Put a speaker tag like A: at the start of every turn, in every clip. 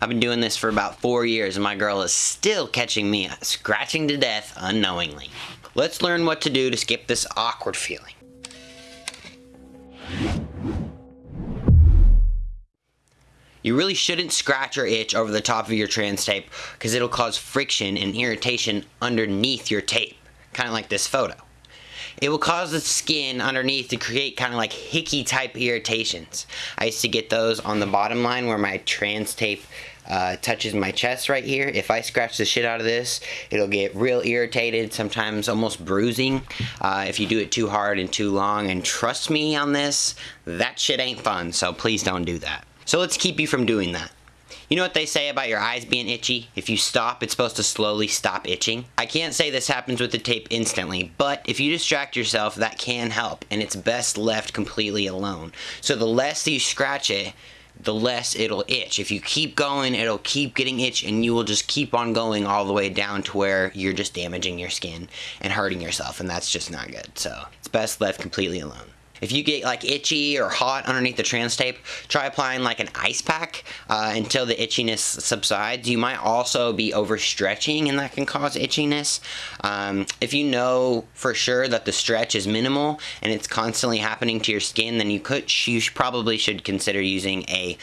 A: I've been doing this for about four years and my girl is still catching me scratching to death unknowingly. Let's learn what to do to skip this awkward feeling. You really shouldn't scratch or itch over the top of your trans tape because it'll cause friction and irritation underneath your tape, kind of like this photo. It will cause the skin underneath to create kind of like hickey type irritations. I used to get those on the bottom line where my trans tape uh, touches my chest right here. If I scratch the shit out of this, it'll get real irritated, sometimes almost bruising uh, if you do it too hard and too long. And trust me on this, that shit ain't fun, so please don't do that. So let's keep you from doing that. You know what they say about your eyes being itchy? If you stop, it's supposed to slowly stop itching. I can't say this happens with the tape instantly, but if you distract yourself, that can help, and it's best left completely alone. So the less you scratch it, the less it'll itch. If you keep going, it'll keep getting itch and you will just keep on going all the way down to where you're just damaging your skin and hurting yourself and that's just not good. So it's best left completely alone. If you get like itchy or hot underneath the trans tape, try applying like an ice pack uh, until the itchiness subsides. You might also be overstretching and that can cause itchiness. Um, if you know for sure that the stretch is minimal and it's constantly happening to your skin, then you could you probably should consider using a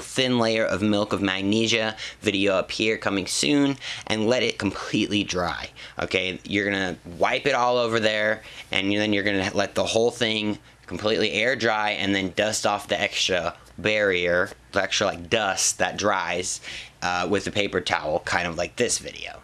A: thin layer of milk of magnesia, video up here coming soon, and let it completely dry. Okay, you're gonna wipe it all over there and then you're gonna let the whole thing completely air dry and then dust off the extra barrier, the extra like dust that dries uh, with a paper towel, kind of like this video.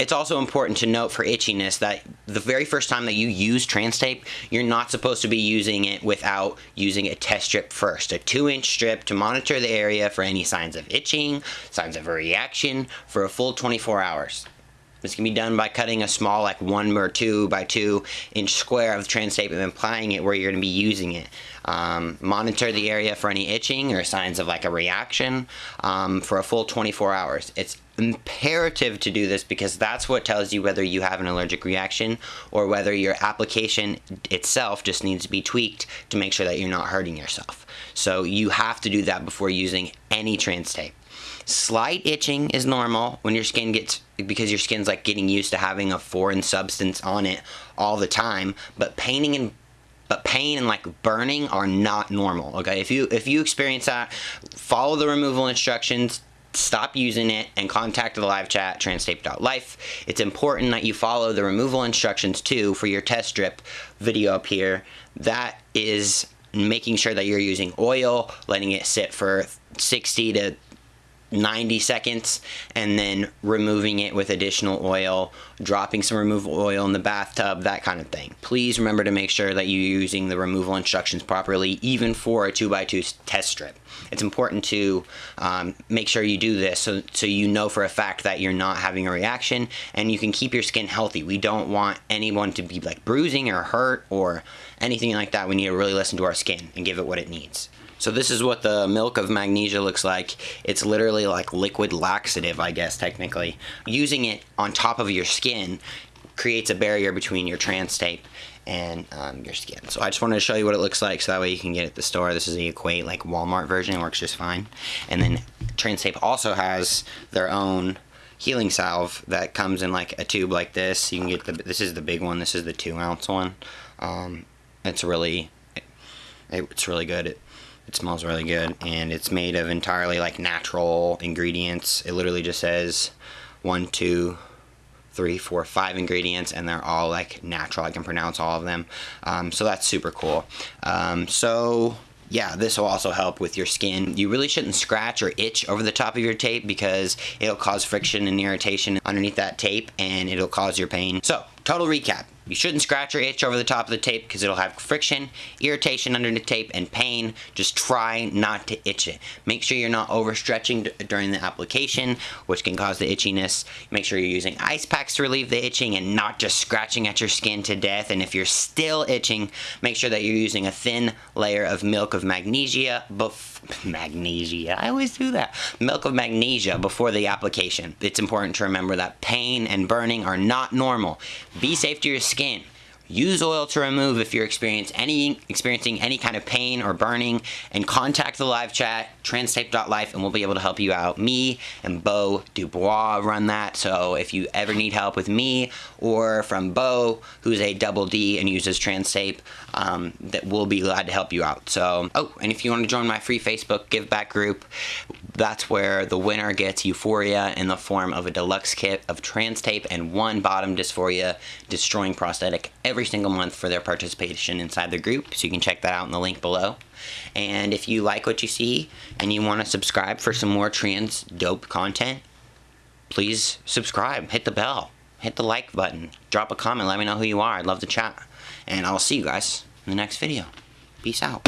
A: It's also important to note for itchiness that the very first time that you use trans tape, you're not supposed to be using it without using a test strip first. A two inch strip to monitor the area for any signs of itching, signs of a reaction for a full 24 hours. This can be done by cutting a small like one or two by two inch square of trans tape and applying it where you're going to be using it. Um, monitor the area for any itching or signs of like a reaction um, for a full 24 hours. It's imperative to do this because that's what tells you whether you have an allergic reaction or whether your application itself just needs to be tweaked to make sure that you're not hurting yourself. So you have to do that before using any trans tape. Slight itching is normal when your skin gets, because your skin's like getting used to having a foreign substance on it all the time, but painting and but pain and like burning are not normal okay if you if you experience that follow the removal instructions stop using it and contact the live chat transtape.life. It's important that you follow the removal instructions too for your test strip video up here. That is making sure that you're using oil, letting it sit for 60 to 90 seconds and then removing it with additional oil, dropping some removal oil in the bathtub, that kind of thing. Please remember to make sure that you're using the removal instructions properly, even for a 2x2 test strip. It's important to um, make sure you do this so, so you know for a fact that you're not having a reaction and you can keep your skin healthy. We don't want anyone to be like bruising or hurt or anything like that. We need to really listen to our skin and give it what it needs. So this is what the milk of magnesia looks like. It's literally like liquid laxative, I guess, technically. Using it on top of your skin creates a barrier between your trans tape and um, your skin. So I just wanted to show you what it looks like so that way you can get it at the store. This is the Equate like Walmart version. It works just fine. And then Trans Tape also has their own healing salve that comes in like a tube like this. You can get the, this is the big one. This is the two ounce one. Um, it's really, it, it's really good. It, it smells really good and it's made of entirely like natural ingredients. It literally just says one, two, three, four, five ingredients and they're all like natural. I can pronounce all of them. Um, so that's super cool. Um, so yeah, this will also help with your skin. You really shouldn't scratch or itch over the top of your tape because it'll cause friction and irritation underneath that tape and it'll cause your pain. So, total recap. You shouldn't scratch or itch over the top of the tape because it'll have friction, irritation under the tape, and pain. Just try not to itch it. Make sure you're not overstretching during the application, which can cause the itchiness. Make sure you're using ice packs to relieve the itching and not just scratching at your skin to death. And if you're still itching, make sure that you're using a thin layer of milk of magnesia magnesia. I always do that. Milk of magnesia before the application. It's important to remember that pain and burning are not normal. Be safe to your skin. Use oil to remove if you're experiencing any, experiencing any kind of pain or burning and contact the live chat, transtape.life, and we'll be able to help you out. Me and Bo Dubois run that, so if you ever need help with me or from Bo, who's a double D and uses Transtape, um, that we'll be glad to help you out. So, oh, and if you want to join my free Facebook give back group, that's where the winner gets Euphoria in the form of a deluxe kit of Transtape and one bottom dysphoria destroying prosthetic every single month for their participation inside the group, so you can check that out in the link below. And if you like what you see and you want to subscribe for some more trans dope content, please subscribe, hit the bell, hit the like button, drop a comment, let me know who you are. I'd love to chat. And I'll see you guys in the next video. Peace out.